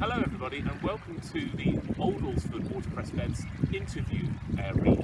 Hello everybody and welcome to the Old Alresford Watercress Beds interview area.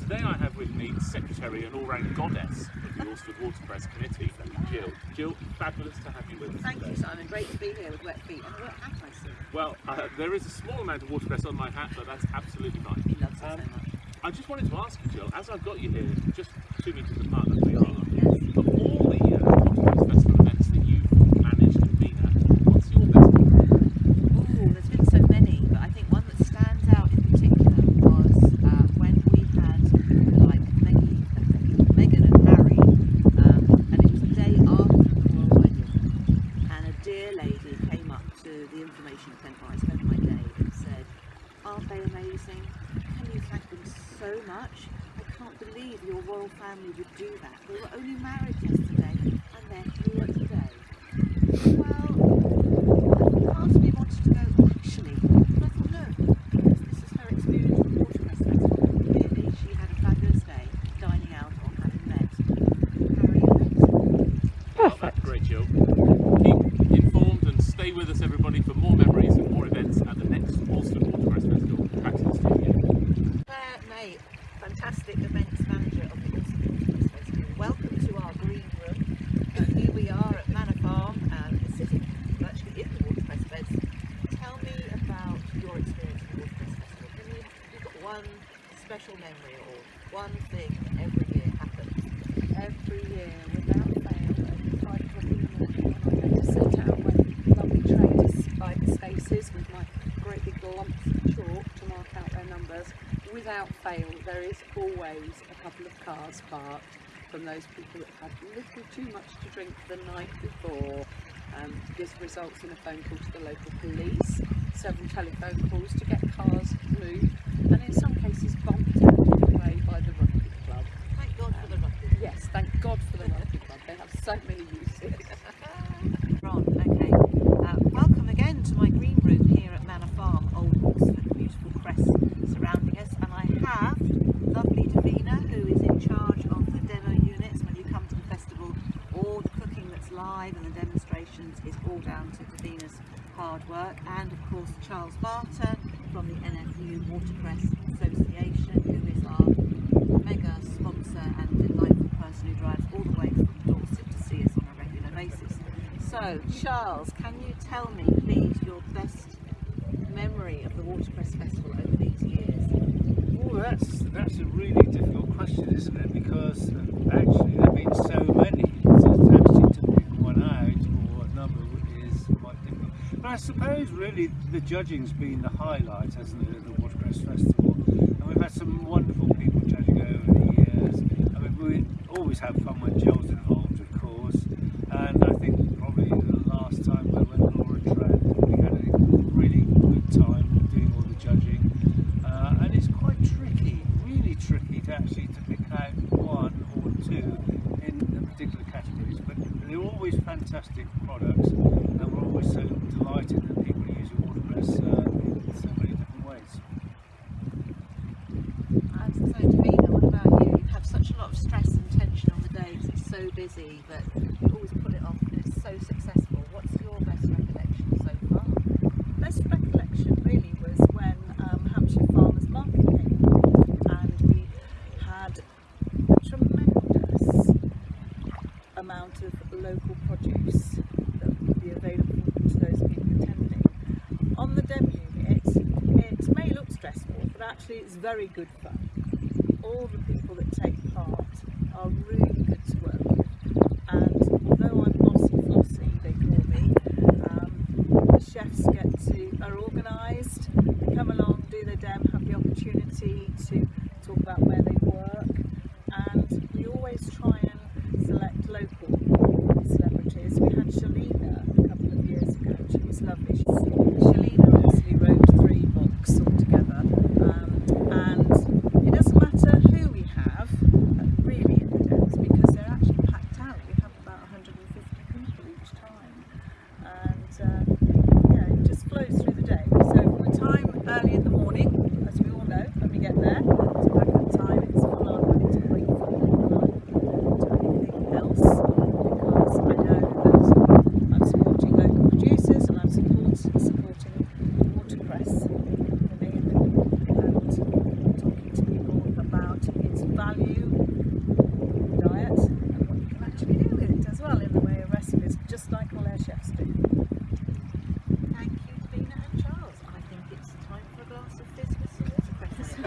Today I have with me Secretary and all-round goddess of the Alresford Watercress Committee, Jill. Jill, fabulous to have you with us Thank today. you, Simon. Great to be here with wet feet and a wet hat, I see. Well, uh, there is a small amount of watercress on my hat, but that's absolutely fine. He loves it Um, so much. I just wanted to ask you, Jill, as I've got you here, just two metres apart as we are, Yes. of all the uh, Watercress Festival events that you've managed and been at, what's your best one? Oh, there's been so many, but I think one that stands out in particular was uh, when we had like Meggie, Meghan and Harry, um, and it was the day after the royal wedding, and a dear lady came up to the information tent where I spent my day and said, "Aren't they amazing? Can you thank them so much? I can't believe your royal family would do that. They were only married yesterday, and they're here today." Well, asked me wanted to go actually, but I thought no, because this is her experience with Watercress Festival. Clearly, she had a fabulous day dining out or having met Harry and Meghan. Well, that's great, Jill. Keep informed and stay with us, everybody, for more memories and more events at the next Alresford Watercress Festival. Back to the studio. Claire May, fantastic events manager of the Alresford Watercress Festival. Welcome to our green room. Uh, here we are at Manor Farm, um, sitting virtually in the Watercress beds. Tell me about your experience of the Watercress Festival. Can you, you've got one special memory or one thing that every year happens? every year without fail at five o'clock in the morning when I go to sit out when lovely traders buy with my great big lumps of chalk to mark out their numbers. Without fail, there is always a couple of cars parked from those people that had little too much to drink the night before. Um, this results in a phone call to the local police, several telephone calls to get cars moved, and in some cases bumped out of the way by the rugby club. Thank God for the rugby. Yes, thank God for the rugby club. They have so many uses. Ron, okay. Uh, welcome again to my green room here at Manor Farm, Old Alresford, beautiful crest surrounding us. And I have lovely Davina, who is in charge of the demo units. When you come to the festival, all the cooking that's live and the demonstrations is all down to Davina's hard work. And of course, Charles Barter from the NFU Watercress Association, who is our mega sponsor and delightful person who drives all the way from Dorset to see us on a regular basis. So, Charles, can you tell me, please, your best memory of the Watercress Festival over these years? Oh, that's that's a really difficult question, isn't it? Because uh, actually there have been so many, so actually to pick one out or a number is quite difficult. But I suppose really the judging's been the highlight, hasn't it, of the Watercress Festival? And we've had some wonderful people judging over the years. I mean, we always have fun when Jill's involved, of course. And I think probably the last time we went Laura Trent, we had a really good time doing all the judging. Uh, and it's quite tricky, really tricky to actually to pick out one or two in the particular categories. But they're always fantastic products, and we're always so delighted that people are using watercress uh, in so many different ways. And so, Davina, what about you? You have such a lot of stress and tension on the days. It's so busy, but you always pull it off and it's so successful. What's your best recollection so far? Best recollection really was when um, Hampshire Farmers Market came and we had a tremendous amount of local produce that would be available to those people attending. On the demo unit, it may look stressful, but actually it's very good fun. All the people that take part are really good to work with. And although I'm bossy flossy, they call me, um, the chefs get to are organised, they come along, do their dem, have the opportunity to talk about where they work, and we always try and select local celebrities. We had Shalina a couple of years ago, and she was lovely.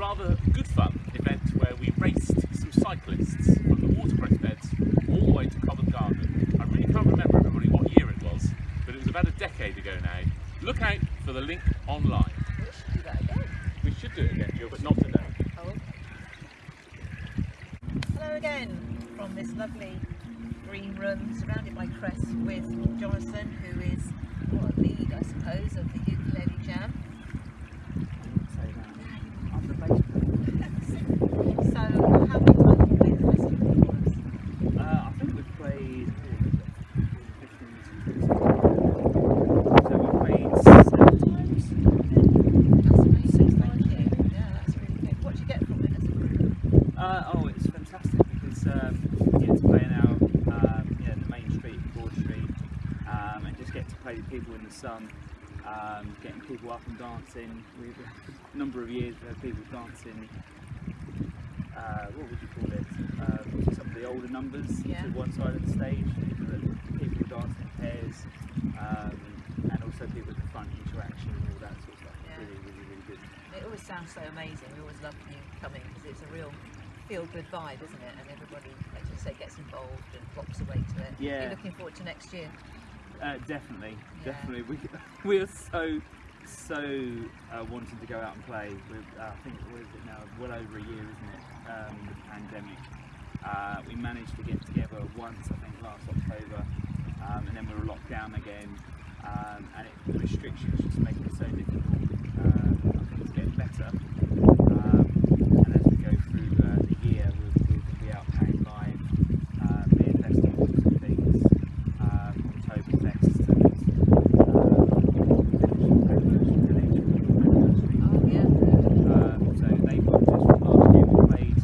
rather good fun event where we raced some cyclists from the watercress beds all the way to Covent Garden. I really can't remember everybody what year it was, but it was about a decade ago now. Look out for the link online. We should do that again. We should do it again, Jill, but not today. Oh. Hello again from this lovely green room surrounded by cress with Jonathan, who is what, a lead, I suppose, of the ukulele jam. So, have? Uh, I think we've played. So we played seven times. That's amazing, thank you. Yeah, that's really good. What do you get from it as a group? Uh, oh, it's fantastic because um, you get to play in our um, the main street, Broad Street, um, and just get to play with people in the sun, um, getting people up and dancing. We've a number of years we had people dancing. Uh, what would you call it? Um, some of the older numbers Yeah. to one side of the stage. People, that- people dancing in pairs, um, and also people at the front interaction and all that sort of stuff. Yeah. Really, really, really good. It always sounds so amazing. We always love you coming because it's a real feel-good vibe, isn't it? And everybody, like you say, gets involved and flops away to it. Yeah. You're looking forward to next year. Uh, definitely, Yeah. definitely. We we are so so uh, wanting to go out and play. With uh, I think what is it now? Well over a year, isn't it? Um, the pandemic. Uh, we managed to get together once, I think, last October, um, and then we were locked down again. Um, and it, the restrictions just make it so difficult. Um, I think it's getting better. Um, and as we go through uh, the year, we'll, we're going to be out playing live, uh, beer festivals and things, um, Oktoberfest and um, Village, Oh yeah. um, so they booked us from last year. We played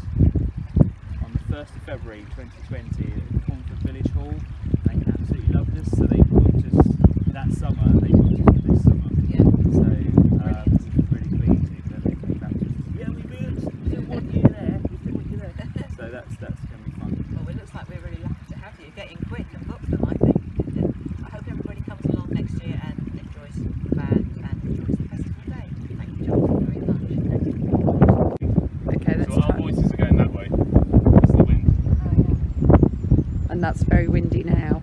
on the 1st of February 2020 at Concord Village Hall. They absolutely loved us, so they booked us that summer. They booked us for this summer. Yeah. So um, we're really pleased that they came back to us. Yeah, we really still want you there. We still want you there. So that's that's going to be fun. Well, it looks like we're really lucky to have you. Get in quick and book them, I think. I hope everybody comes along next year and enjoys the band and enjoys the festival day. Thank you, Jonathan, very much. Okay, let's So our try. voices are going that way. It's the wind. Oh, yeah. And that's very windy now.